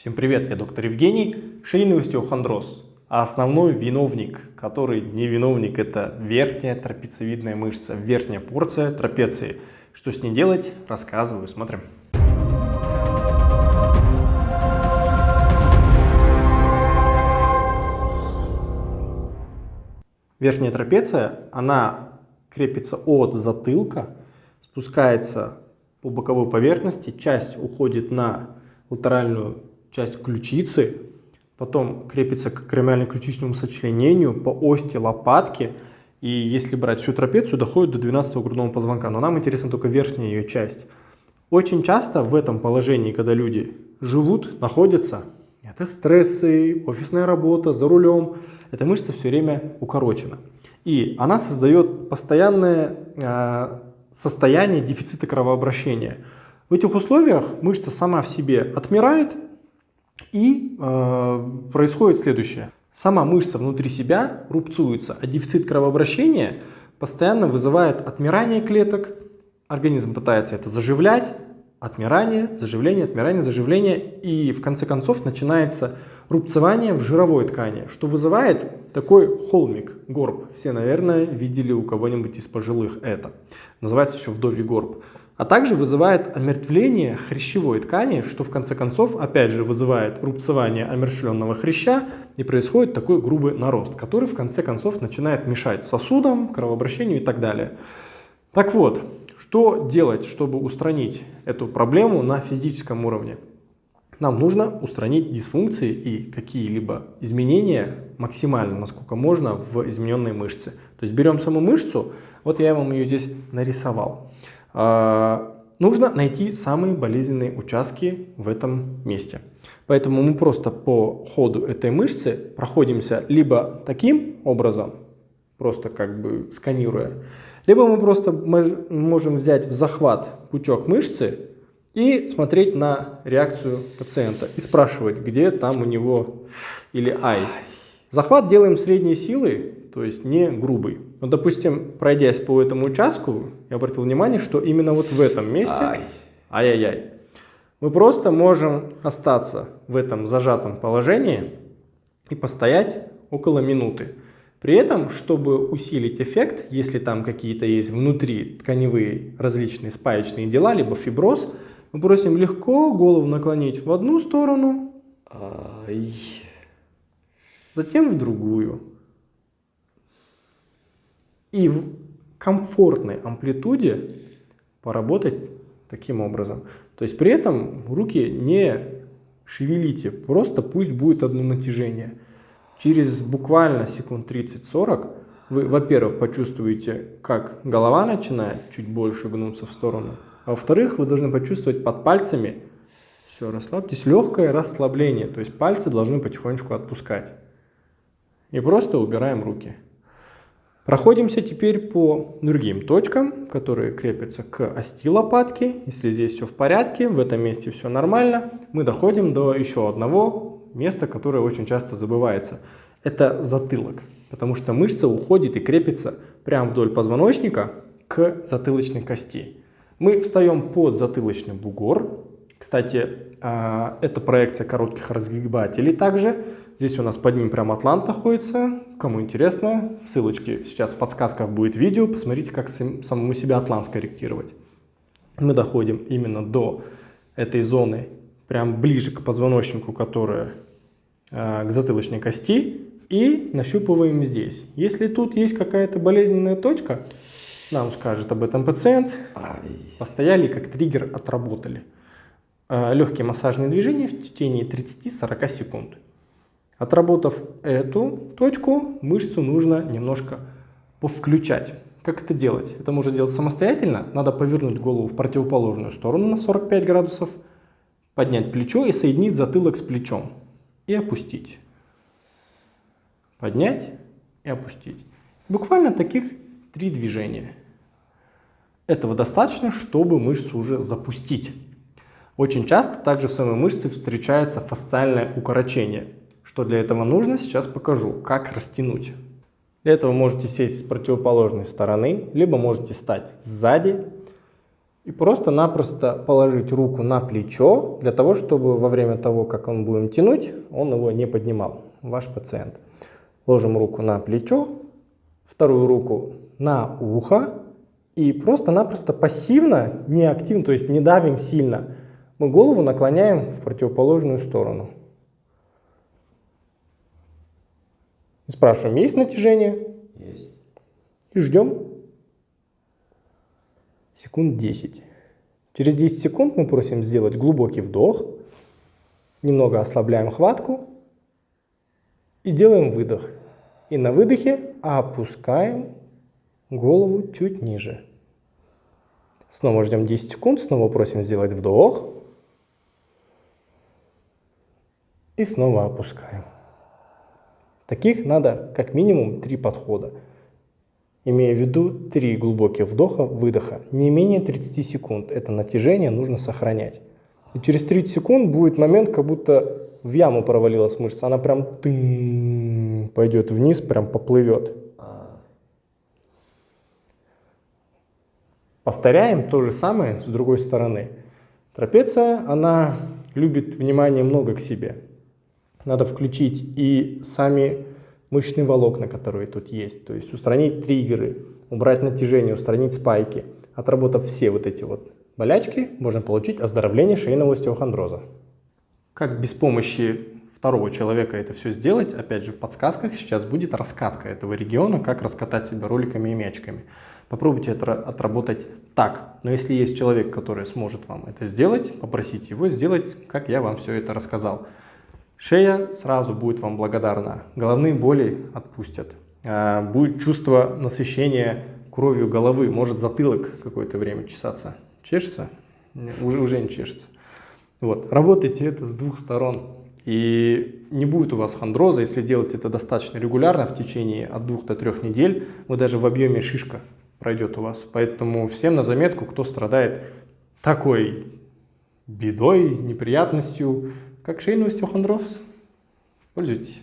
Всем привет, я доктор Евгений, шейный остеохондроз. А основной виновник, который не виновник, это верхняя трапециевидная мышца, верхняя порция трапеции. Что с ней делать, рассказываю, смотрим. Верхняя трапеция, она крепится от затылка, спускается по боковой поверхности, часть уходит на латеральную часть ключицы, потом крепится к кремиально-ключичному сочленению по ости лопатки, и если брать всю трапецию, доходит до 12 грудного позвонка, но нам интересна только верхняя ее часть. Очень часто в этом положении, когда люди живут, находятся, это стрессы, офисная работа, за рулем, эта мышца все время укорочена. И она создает постоянное э, состояние дефицита кровообращения. В этих условиях мышца сама в себе отмирает, и э, происходит следующее. Сама мышца внутри себя рубцуется, а дефицит кровообращения постоянно вызывает отмирание клеток. Организм пытается это заживлять, отмирание, заживление, отмирание, заживление. И в конце концов начинается рубцевание в жировой ткани, что вызывает такой холмик, горб. Все, наверное, видели у кого-нибудь из пожилых это. Называется еще вдовий горб а также вызывает омертвление хрящевой ткани, что в конце концов опять же вызывает рубцевание омершленного хряща и происходит такой грубый нарост, который в конце концов начинает мешать сосудам, кровообращению и так далее. Так вот, что делать, чтобы устранить эту проблему на физическом уровне? Нам нужно устранить дисфункции и какие-либо изменения максимально, насколько можно, в измененной мышце. То есть берем саму мышцу, вот я вам ее здесь нарисовал. А, нужно найти самые болезненные участки в этом месте. Поэтому мы просто по ходу этой мышцы проходимся либо таким образом, просто как бы сканируя, либо мы просто можем взять в захват пучок мышцы и смотреть на реакцию пациента и спрашивать, где там у него или ай. Захват делаем средней силы, то есть не грубый. Но, допустим, пройдясь по этому участку, я обратил внимание, что именно вот в этом месте, ай-яй-яй, мы просто можем остаться в этом зажатом положении и постоять около минуты. При этом, чтобы усилить эффект, если там какие-то есть внутри тканевые различные спаечные дела, либо фиброз, мы просим легко голову наклонить в одну сторону, Ай. затем в другую и в комфортной амплитуде поработать таким образом. То есть при этом руки не шевелите, просто пусть будет одно натяжение. Через буквально секунд 30-40 вы, во-первых, почувствуете, как голова начинает чуть больше гнуться в сторону, а во-вторых, вы должны почувствовать под пальцами, все, расслабьтесь, легкое расслабление, то есть пальцы должны потихонечку отпускать. И просто убираем руки. Проходимся теперь по другим точкам, которые крепятся к ости лопатки. Если здесь все в порядке, в этом месте все нормально, мы доходим до еще одного места, которое очень часто забывается. Это затылок, потому что мышца уходит и крепится прямо вдоль позвоночника к затылочной кости. Мы встаем под затылочный бугор. Кстати, а, это проекция коротких разгибателей также. Здесь у нас под ним прям атлант находится. Кому интересно, в ссылочке сейчас в подсказках будет видео. Посмотрите, как самому себя атлант скорректировать. Мы доходим именно до этой зоны, прям ближе к позвоночнику, которая э, к затылочной кости. И нащупываем здесь. Если тут есть какая-то болезненная точка, нам скажет об этом пациент. Постояли, как триггер отработали. Э, легкие массажные движения в течение 30-40 секунд. Отработав эту точку, мышцу нужно немножко повключать. Как это делать? Это можно делать самостоятельно. Надо повернуть голову в противоположную сторону на 45 градусов, поднять плечо и соединить затылок с плечом. И опустить. Поднять и опустить. Буквально таких три движения. Этого достаточно, чтобы мышцу уже запустить. Очень часто также в самой мышце встречается фасциальное укорочение – что для этого нужно, сейчас покажу, как растянуть. Для этого можете сесть с противоположной стороны, либо можете стать сзади. И просто-напросто положить руку на плечо, для того, чтобы во время того, как он будем тянуть, он его не поднимал, ваш пациент. Ложим руку на плечо, вторую руку на ухо и просто-напросто пассивно, не активно, то есть не давим сильно, мы голову наклоняем в противоположную сторону. Спрашиваем, есть натяжение? Есть. И ждем секунд 10. Через 10 секунд мы просим сделать глубокий вдох, немного ослабляем хватку и делаем выдох. И на выдохе опускаем голову чуть ниже. Снова ждем 10 секунд, снова просим сделать вдох. И снова опускаем. Таких надо как минимум 3 подхода. Имея в виду 3 глубоких вдоха, выдоха. Не менее 30 секунд. Это натяжение нужно сохранять. И через 30 секунд будет момент, как будто в яму провалилась мышца. Она прям пойдет вниз, прям поплывет. Повторяем то же самое с другой стороны. Трапеция, она любит внимание много к себе. Надо включить и сами мышечные волокна, которые тут есть. То есть устранить триггеры, убрать натяжение, устранить спайки. Отработав все вот эти вот болячки, можно получить оздоровление шейного остеохондроза. Как без помощи второго человека это все сделать, опять же в подсказках сейчас будет раскатка этого региона, как раскатать себя роликами и мячиками. Попробуйте это отработать так. Но если есть человек, который сможет вам это сделать, попросите его сделать, как я вам все это рассказал. Шея сразу будет вам благодарна, головные боли отпустят, а, будет чувство насыщения кровью головы, может затылок какое-то время чесаться. Чешется? Уже, уже не чешется. Вот. Работайте это с двух сторон. И не будет у вас хондроза, если делать это достаточно регулярно, в течение от двух до трех недель, вы даже в объеме шишка пройдет у вас. Поэтому всем на заметку, кто страдает такой бедой, неприятностью, как шейный остеохондроз, пользуйтесь.